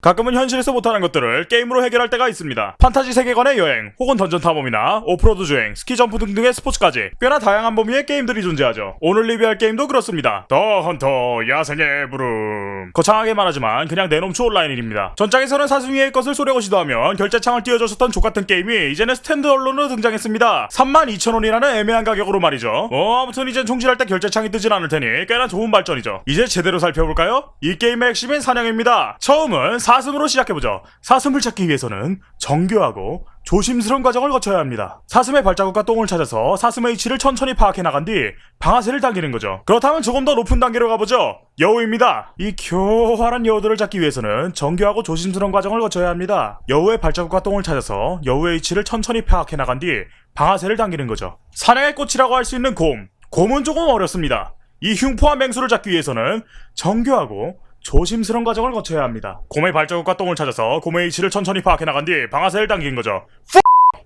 가끔은 현실에서 못하는 것들을 게임으로 해결할 때가 있습니다. 판타지 세계관의 여행, 혹은 던전 탐험이나 오프로드 주행, 스키 점프 등등의 스포츠까지 꽤나 다양한 범위의 게임들이 존재하죠. 오늘 리뷰할 게임도 그렇습니다. 더 헌터 야생의 부름. 거창하게 말하지만 그냥 내놈추 온라인입니다. 전작에서는 사슴 외의 것을 쏘려고 시도하면 결제창을 띄워줬었던 좆같은 게임이 이제는 standalone으로 등장했습니다. 32,000원이라는 애매한 가격으로 말이죠. 어 아무튼 이젠 총질할 때 결제창이 뜨진 않을 테니 꽤나 좋은 발전이죠. 이제 제대로 살펴볼까요? 이 게임의 핵심인 사냥입니다. 처음은 사슴으로 시작해보죠. 사슴을 찾기 위해서는 정교하고 조심스러운 과정을 거쳐야 합니다. 사슴의 발자국과 똥을 찾아서 사슴의 위치를 천천히 파악해 나간 뒤 방아쇠를 당기는 거죠. 그렇다면 조금 더 높은 단계로 가보죠. 여우입니다. 이 교활한 여우들을 잡기 위해서는 정교하고 조심스러운 과정을 거쳐야 합니다. 여우의 발자국과 똥을 찾아서 여우의 위치를 천천히 파악해 나간 뒤 방아쇠를 당기는 거죠. 사냥의 꽃이라고 할 수 있는 곰. 곰은 조금 어렵습니다. 이 흉포한 맹수를 잡기 위해서는 정교하고 조심스러운 과정을 거쳐야 합니다. 곰의 발자국과 똥을 찾아서 곰의 위치를 천천히 파악해 나간 뒤 방아쇠를 당긴 거죠.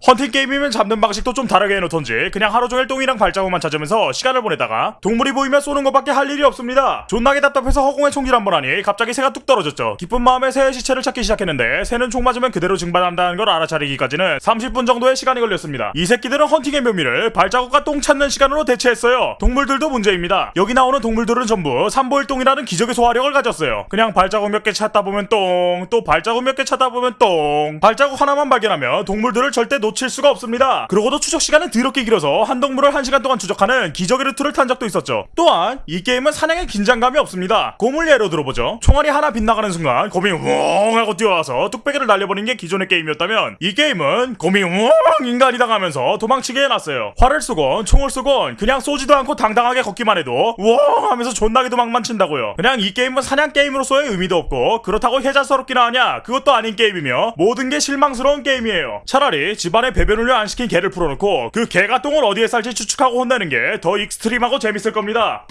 헌팅 게임이면 잡는 방식도 좀 다르게 해놓던지 그냥 하루 종일 똥이랑 발자국만 찾으면서 시간을 보내다가 동물이 보이면 쏘는 것밖에 할 일이 없습니다. 존나게 답답해서 허공에 총질 한 번 하니 갑자기 새가 뚝 떨어졌죠. 기쁜 마음에 새의 시체를 찾기 시작했는데 새는 총 맞으면 그대로 증발한다는 걸 알아차리기까지는 30분 정도의 시간이 걸렸습니다. 이 새끼들은 헌팅의 묘미를 발자국과 똥 찾는 시간으로 대체했어요. 동물들도 문제입니다. 여기 나오는 동물들은 전부 삼보일똥이라는 기적의 소화력을 가졌어요. 그냥 발자국 몇 개 찾다 보면 똥, 또 발자국 몇 개 찾다 보면 똥. 발자국 하나만 발견하면 동물들을 절대 놓칠 수가 없습니다. 그러고도 추적 시간은 더럽게 길어서 한 동물을 한 시간 동안 추적하는 기적의 루트를 탄 적도 있었죠. 또한 이 게임은 사냥에 긴장감이 없습니다. 곰을 예로 들어보죠. 총알이 하나 빗나가는 순간 곰이 우엉 하고 뛰어와서 뚝배기를 날려버린 게 기존의 게임이었다면 이 게임은 곰이 우엉 인간이당 하면서 도망치게 해놨어요. 활을 쏘건 총을 쏘건 그냥 쏘지도 않고 당당하게 걷기만 해도 우엉 하면서 존나게 도망만 친다고요. 그냥 이 게임은 사냥 게임으로서의 의미도 없고 그렇다고 혜자스럽기나 하냐 그것도 아닌 게임이며 모든 게 실망스러운 게임이에요. 차라리 집 안에 배변 훈련 안 시킨 개를 풀어놓고 그 개가 똥을 어디에 쌀지 추측하고 혼내는 게 더 extreme하고 재밌을 겁니다.